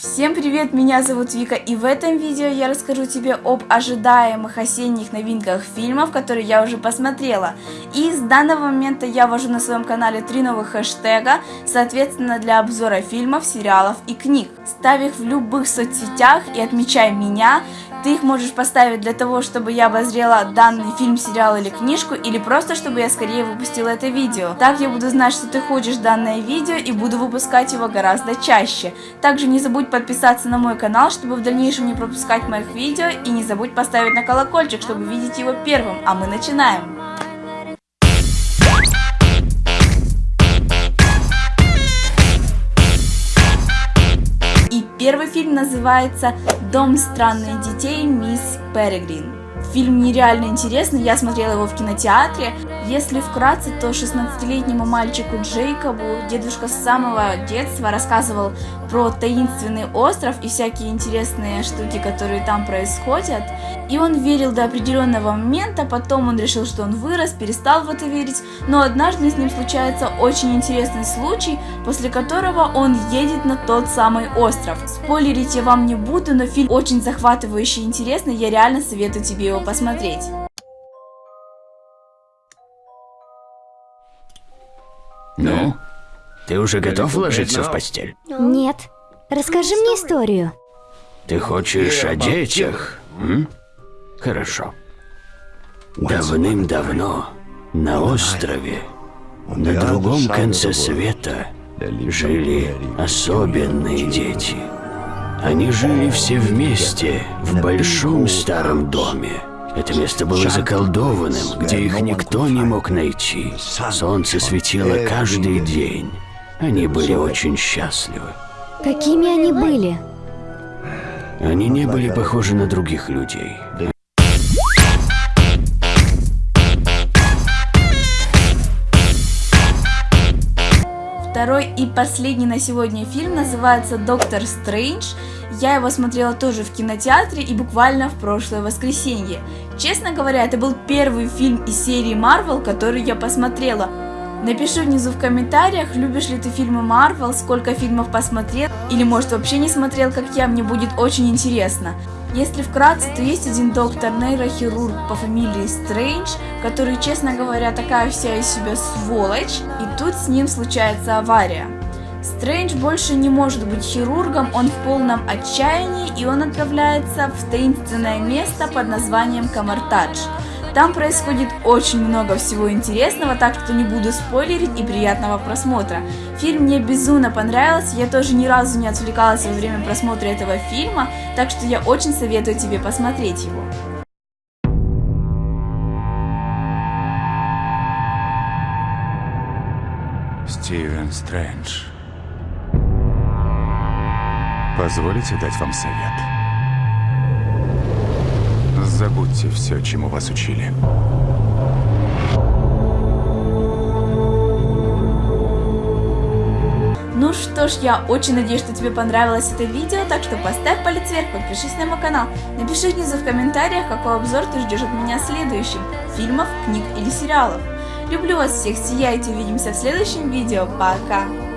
Всем привет, меня зовут Вика, и в этом видео я расскажу тебе об ожидаемых осенних новинках фильмов, которые я уже посмотрела. И с данного момента я ввожу на своем канале три новых хэштега, соответственно для обзора фильмов, сериалов и книг. Ставь их в любых соцсетях и отмечай меня, ты их можешь поставить для того, чтобы я обозрела данный фильм, сериал или книжку, или просто, чтобы я скорее выпустила это видео. Так я буду знать, что ты хочешь данное видео и буду выпускать его гораздо чаще. Также не забудь подписаться на мой канал, чтобы в дальнейшем не пропускать моих видео, и не забудь поставить на колокольчик, чтобы видеть его первым. А мы начинаем! Фильм называется «Дом странных детей мисс Перегрин». Фильм нереально интересный, я смотрела его в кинотеатре. Если вкратце, то 16-летнему мальчику Джейкобу дедушка с самого детства рассказывал про таинственный остров и всякие интересные штуки, которые там происходят. И он верил до определенного момента, потом он решил, что он вырос, перестал в это верить, но однажды с ним случается очень интересный случай, после которого он едет на тот самый остров. Спойлерить я вам не буду, но фильм очень захватывающий и интересный, я реально советую тебе его посмотреть. Ну, ты уже готов ложиться в постель? Нет. Расскажи мне историю. Ты хочешь о детях? М? Хорошо. Давным-давно на острове, на другом конце света, жили особенные дети. Они жили все вместе в большом старом доме. Это место было заколдованным, где их никто не мог найти. Солнце светило каждый день. Они были очень счастливы. Какими они были? Они не были похожи на других людей. Второй и последний на сегодня фильм называется «Доктор Стрэндж». Я его смотрела тоже в кинотеатре и буквально в прошлое воскресенье. Честно говоря, это был первый фильм из серии Marvel, который я посмотрела. Напиши внизу в комментариях, любишь ли ты фильмы Marvel, сколько фильмов посмотрел, или может вообще не смотрел, как я, мне будет очень интересно. Если вкратце, то есть один доктор нейрохирург по фамилии Стрэндж, который, честно говоря, такая вся из себя сволочь, и тут с ним случается авария. Стрэндж больше не может быть хирургом, он в полном отчаянии, и он отправляется в таинственное место под названием Камартадж. Там происходит очень много всего интересного, так что не буду спойлерить и приятного просмотра. Фильм мне безумно понравился, я тоже ни разу не отвлекалась во время просмотра этого фильма, так что я очень советую тебе посмотреть его. Стивен Стрэндж. Позволите дать вам совет? Забудьте все, чему вас учили. Ну что ж, я очень надеюсь, что тебе понравилось это видео, так что поставь палец вверх, подпишись на мой канал, напиши внизу в комментариях, какой обзор ты ждешь от меня следующим, фильмов, книг или сериалов. Люблю вас всех, сияйте, увидимся в следующем видео, пока!